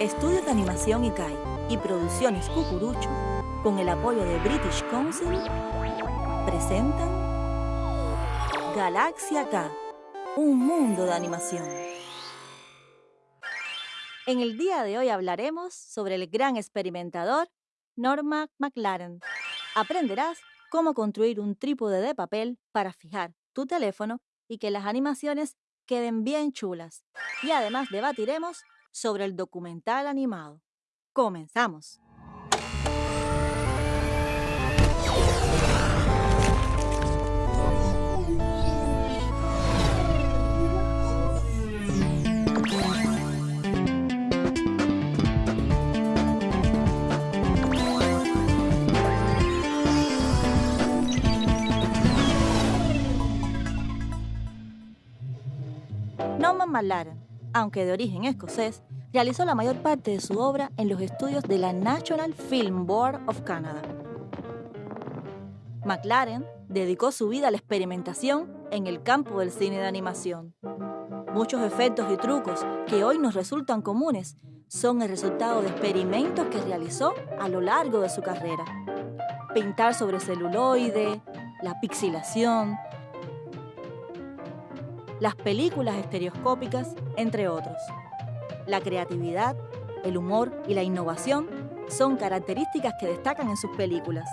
Estudios de Animación ICAI y Producciones Cucurucho, con el apoyo de British Council, presentan Galaxia K, un mundo de animación. En el día de hoy hablaremos sobre el gran experimentador Norma McLaren. Aprenderás cómo construir un trípode de papel para fijar tu teléfono y que las animaciones queden bien chulas. Y además debatiremos sobre el documental animado. Comenzamos. McLaren, aunque de origen escocés, realizó la mayor parte de su obra en los estudios de la National Film Board of Canada. McLaren dedicó su vida a la experimentación en el campo del cine de animación. Muchos efectos y trucos que hoy nos resultan comunes son el resultado de experimentos que realizó a lo largo de su carrera. Pintar sobre celuloide, la pixilación, las películas estereoscópicas, entre otros. La creatividad, el humor y la innovación son características que destacan en sus películas.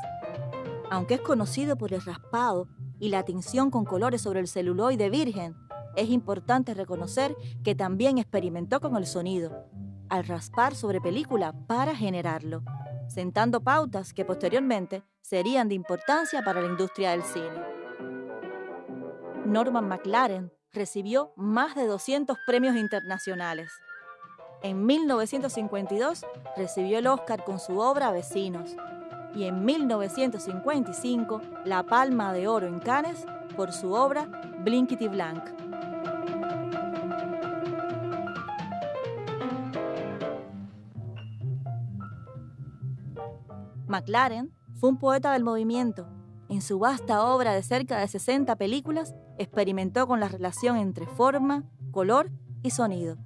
Aunque es conocido por el raspado y la tinción con colores sobre el celuloide virgen, es importante reconocer que también experimentó con el sonido, al raspar sobre película para generarlo, sentando pautas que posteriormente serían de importancia para la industria del cine. Norman McLaren recibió más de 200 premios internacionales. En 1952 recibió el Oscar con su obra Vecinos y en 1955 la Palma de Oro en Cannes por su obra Blinkety Blank. McLaren fue un poeta del movimiento en su vasta obra de cerca de 60 películas, experimentó con la relación entre forma, color y sonido.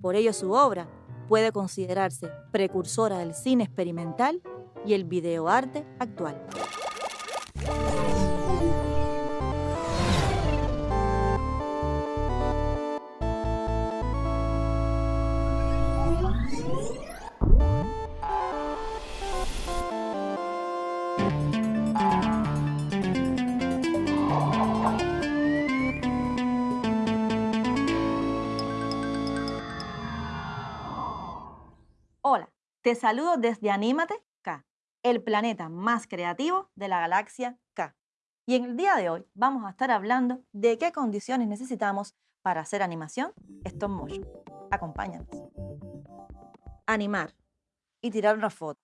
Por ello su obra puede considerarse precursora del cine experimental y el videoarte actual. Te saludo desde Anímate K, el planeta más creativo de la galaxia K. Y en el día de hoy vamos a estar hablando de qué condiciones necesitamos para hacer animación stop motion. Acompáñanos. Animar y tirar una foto.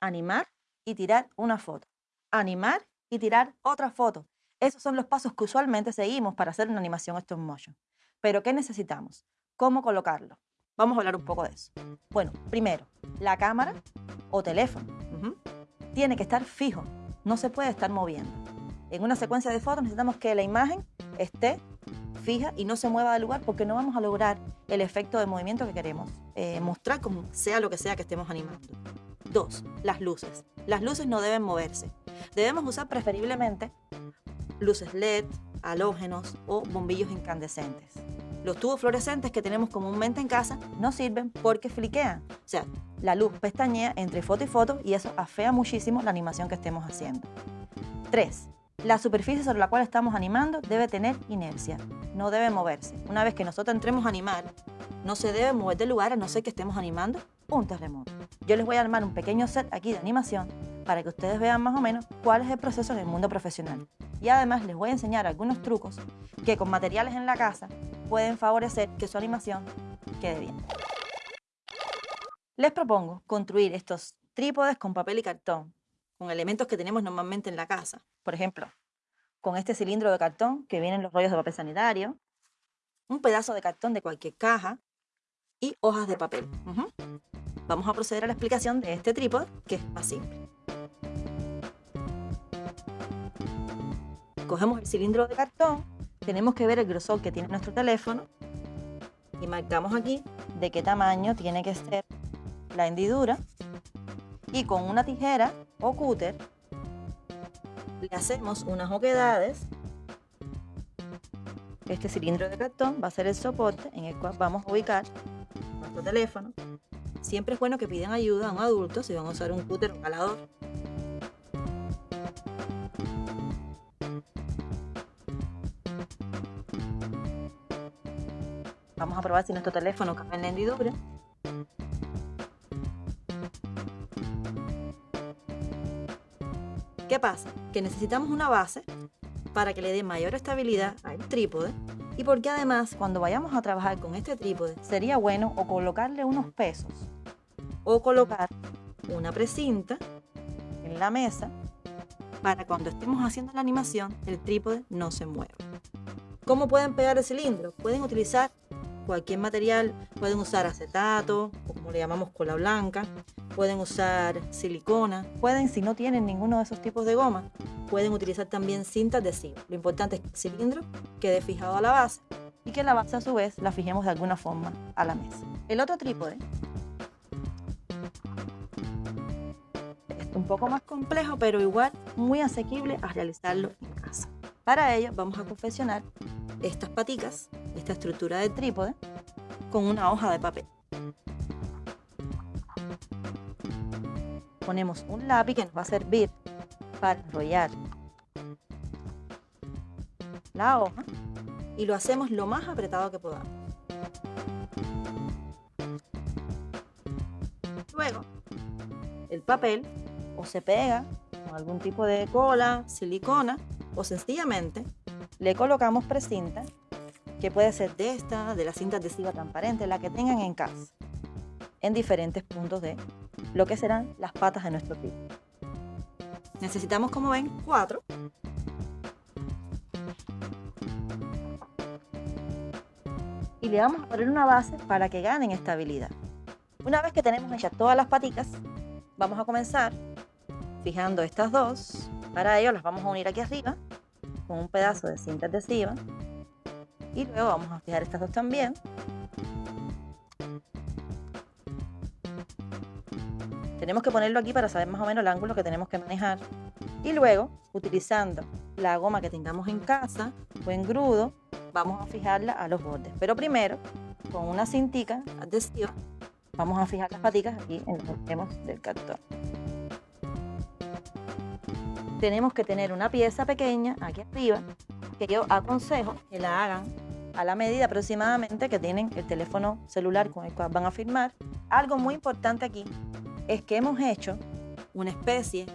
Animar y tirar una foto. Animar y tirar otra foto. Esos son los pasos que usualmente seguimos para hacer una animación stop motion. Pero ¿qué necesitamos? ¿Cómo colocarlo? Vamos a hablar un poco de eso. Bueno, primero, la cámara o teléfono tiene que estar fijo, no se puede estar moviendo. En una secuencia de fotos necesitamos que la imagen esté fija y no se mueva del lugar porque no vamos a lograr el efecto de movimiento que queremos eh, mostrar como sea lo que sea que estemos animando. Dos, las luces. Las luces no deben moverse. Debemos usar preferiblemente luces LED, halógenos o bombillos incandescentes. Los tubos fluorescentes que tenemos comúnmente en casa no sirven porque fliquean. O sea, la luz pestañea entre foto y foto y eso afea muchísimo la animación que estemos haciendo. 3. La superficie sobre la cual estamos animando debe tener inercia, no debe moverse. Una vez que nosotros entremos a animar, no se debe mover del lugar a no ser que estemos animando un terremoto. Yo les voy a armar un pequeño set aquí de animación para que ustedes vean más o menos cuál es el proceso en el mundo profesional. Y además les voy a enseñar algunos trucos que con materiales en la casa pueden favorecer que su animación quede bien. Les propongo construir estos trípodes con papel y cartón, con elementos que tenemos normalmente en la casa. Por ejemplo, con este cilindro de cartón que vienen los rollos de papel sanitario, un pedazo de cartón de cualquier caja y hojas de papel. Vamos a proceder a la explicación de este trípode, que es más simple. Cogemos el cilindro de cartón, tenemos que ver el grosor que tiene nuestro teléfono y marcamos aquí de qué tamaño tiene que ser la hendidura y con una tijera o cúter le hacemos unas oquedades. Este cilindro de cartón va a ser el soporte en el cual vamos a ubicar nuestro teléfono. Siempre es bueno que pidan ayuda a un adulto si van a usar un cúter o un calador. Vamos a probar si nuestro teléfono cabe en hendidura. ¿Qué pasa? Que necesitamos una base para que le dé mayor estabilidad al trípode y porque además cuando vayamos a trabajar con este trípode sería bueno o colocarle unos pesos o colocar una precinta en la mesa para cuando estemos haciendo la animación el trípode no se mueva. ¿Cómo pueden pegar el cilindro? Pueden utilizar cualquier material, pueden usar acetato como le llamamos cola blanca, pueden usar silicona, pueden, si no tienen ninguno de esos tipos de goma, pueden utilizar también cinta adhesiva. Lo importante es que el cilindro quede fijado a la base y que la base a su vez la fijemos de alguna forma a la mesa. El otro trípode es un poco más complejo, pero igual muy asequible a realizarlo en casa. Para ello vamos a confeccionar estas paticas, esta estructura de trípode, con una hoja de papel. ponemos un lápiz que nos va a servir para enrollar la hoja y lo hacemos lo más apretado que podamos. Luego, el papel o se pega con algún tipo de cola, silicona o sencillamente le colocamos precinta que puede ser de esta, de la cinta adhesiva transparente, la que tengan en casa, en diferentes puntos de lo que serán las patas de nuestro pie. Necesitamos, como ven, cuatro. Y le vamos a poner una base para que ganen estabilidad. Una vez que tenemos hechas todas las patitas, vamos a comenzar fijando estas dos. Para ello las vamos a unir aquí arriba con un pedazo de cinta adhesiva. Y luego vamos a fijar estas dos también. Tenemos que ponerlo aquí para saber más o menos el ángulo que tenemos que manejar. Y luego, utilizando la goma que tengamos en casa o en grudo, vamos a fijarla a los bordes. Pero primero, con una cintica adhesiva, vamos a fijar las paticas aquí en los extremos del cartón. Tenemos que tener una pieza pequeña aquí arriba, que yo aconsejo que la hagan a la medida aproximadamente que tienen el teléfono celular con el cual van a firmar. Algo muy importante aquí es que hemos hecho una especie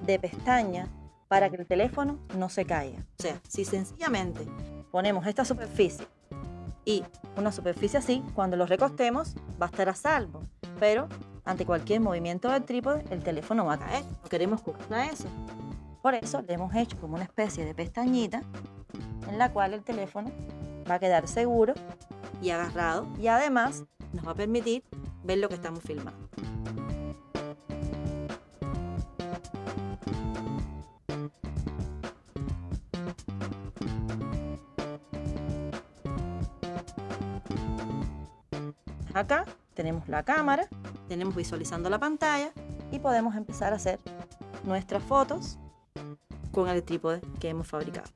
de pestaña para que el teléfono no se caiga. O sea, si sencillamente ponemos esta superficie y una superficie así, cuando lo recostemos va a estar a salvo. Pero ante cualquier movimiento del trípode, el teléfono va a caer. No queremos a eso. Por eso le hemos hecho como una especie de pestañita en la cual el teléfono va a quedar seguro y agarrado y además nos va a permitir ver lo que estamos filmando. Acá tenemos la cámara, tenemos visualizando la pantalla y podemos empezar a hacer nuestras fotos con el trípode que hemos fabricado.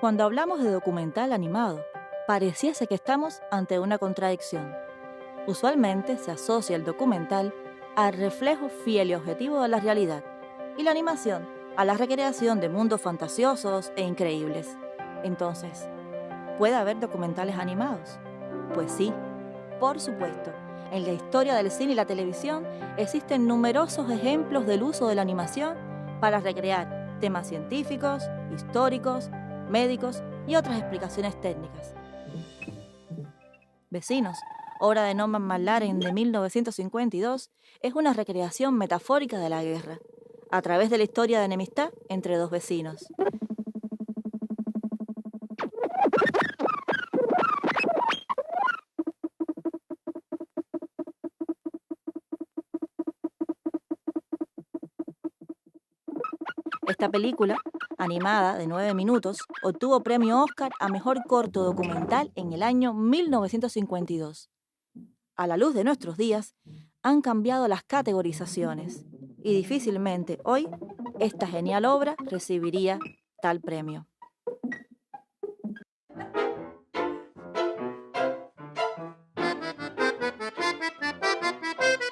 Cuando hablamos de documental animado, pareciese que estamos ante una contradicción. Usualmente se asocia el documental al reflejo fiel y objetivo de la realidad y la animación a la recreación de mundos fantasiosos e increíbles. Entonces, ¿puede haber documentales animados? Pues sí, por supuesto. En la historia del cine y la televisión existen numerosos ejemplos del uso de la animación para recrear temas científicos, históricos, médicos y otras explicaciones técnicas. Vecinos, obra de Norman McLaren de 1952, es una recreación metafórica de la guerra, a través de la historia de enemistad entre dos vecinos. Esta película, animada de 9 minutos, obtuvo premio Oscar a Mejor Corto Documental en el año 1952. A la luz de nuestros días, han cambiado las categorizaciones y difícilmente hoy esta genial obra recibiría tal premio.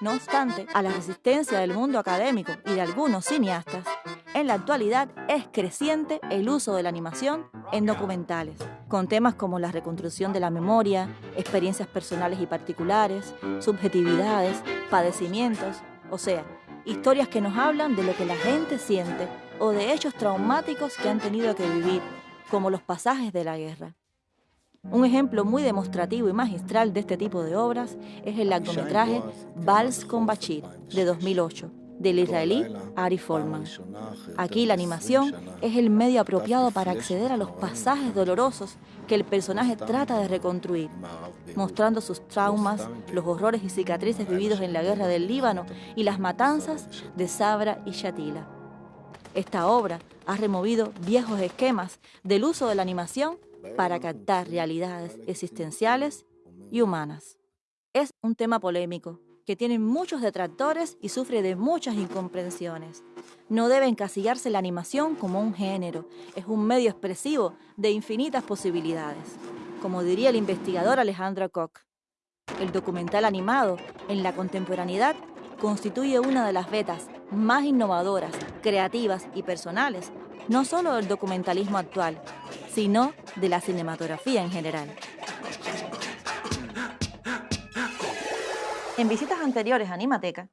No obstante, a la resistencia del mundo académico y de algunos cineastas, en la actualidad es creciente el uso de la animación en documentales, con temas como la reconstrucción de la memoria, experiencias personales y particulares, subjetividades, padecimientos, o sea, historias que nos hablan de lo que la gente siente o de hechos traumáticos que han tenido que vivir, como los pasajes de la guerra. Un ejemplo muy demostrativo y magistral de este tipo de obras es el largometraje Vals con Bachir, de 2008, del israelí Ari Folman. Aquí la animación es el medio apropiado para acceder a los pasajes dolorosos que el personaje trata de reconstruir, mostrando sus traumas, los horrores y cicatrices vividos en la guerra del Líbano y las matanzas de Sabra y Shatila. Esta obra ha removido viejos esquemas del uso de la animación para captar realidades existenciales y humanas. Es un tema polémico, que tiene muchos detractores y sufre de muchas incomprensiones. No debe encasillarse la animación como un género, es un medio expresivo de infinitas posibilidades. Como diría el investigador Alejandro Koch, el documental animado en la contemporaneidad constituye una de las vetas más innovadoras, creativas y personales no solo del documentalismo actual, sino de la cinematografía en general. En visitas anteriores a Animateca,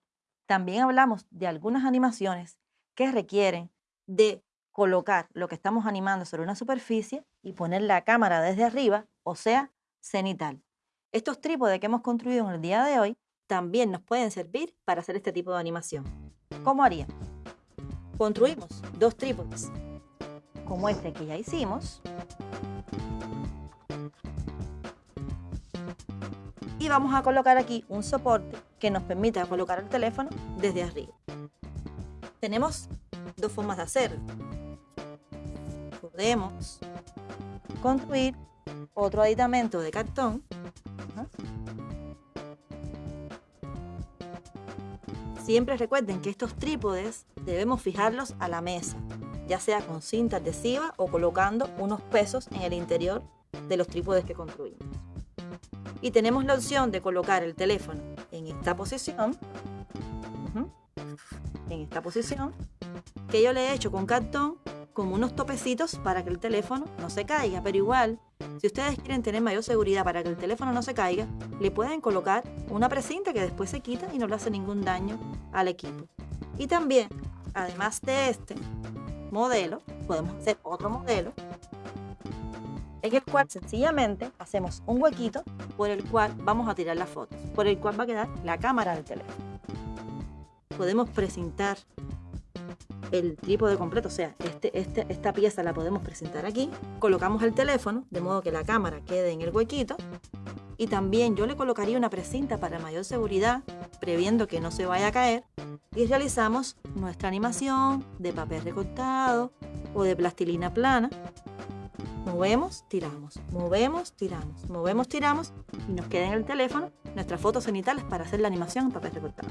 también hablamos de algunas animaciones que requieren de colocar lo que estamos animando sobre una superficie y poner la cámara desde arriba, o sea, cenital. Estos trípodes que hemos construido en el día de hoy también nos pueden servir para hacer este tipo de animación. ¿Cómo haríamos? construimos dos trípodes, como este que ya hicimos. Y vamos a colocar aquí un soporte que nos permita colocar el teléfono desde arriba. Tenemos dos formas de hacerlo. Podemos construir otro aditamento de cartón Siempre recuerden que estos trípodes debemos fijarlos a la mesa, ya sea con cinta adhesiva o colocando unos pesos en el interior de los trípodes que construimos. Y tenemos la opción de colocar el teléfono en esta posición, en esta posición, que yo le he hecho con cartón como unos topecitos para que el teléfono no se caiga, pero igual si ustedes quieren tener mayor seguridad para que el teléfono no se caiga, le pueden colocar una precinta que después se quita y no le hace ningún daño al equipo. Y también, además de este modelo, podemos hacer otro modelo en el cual sencillamente hacemos un huequito por el cual vamos a tirar las fotos, por el cual va a quedar la cámara del teléfono. Podemos presentar el trípode completo, o sea, este, este, esta pieza la podemos presentar aquí. Colocamos el teléfono, de modo que la cámara quede en el huequito. Y también yo le colocaría una precinta para mayor seguridad, previendo que no se vaya a caer. Y realizamos nuestra animación de papel recortado o de plastilina plana. Movemos, tiramos, movemos, tiramos, movemos, tiramos y nos queda en el teléfono nuestras fotos cenitales para hacer la animación en papel recortado.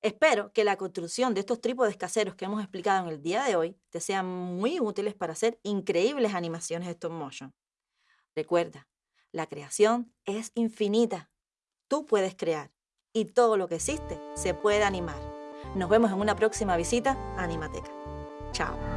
Espero que la construcción de estos trípodes caseros que hemos explicado en el día de hoy te sean muy útiles para hacer increíbles animaciones de stop motion. Recuerda, la creación es infinita. Tú puedes crear y todo lo que existe se puede animar. Nos vemos en una próxima visita a Animateca. Chao.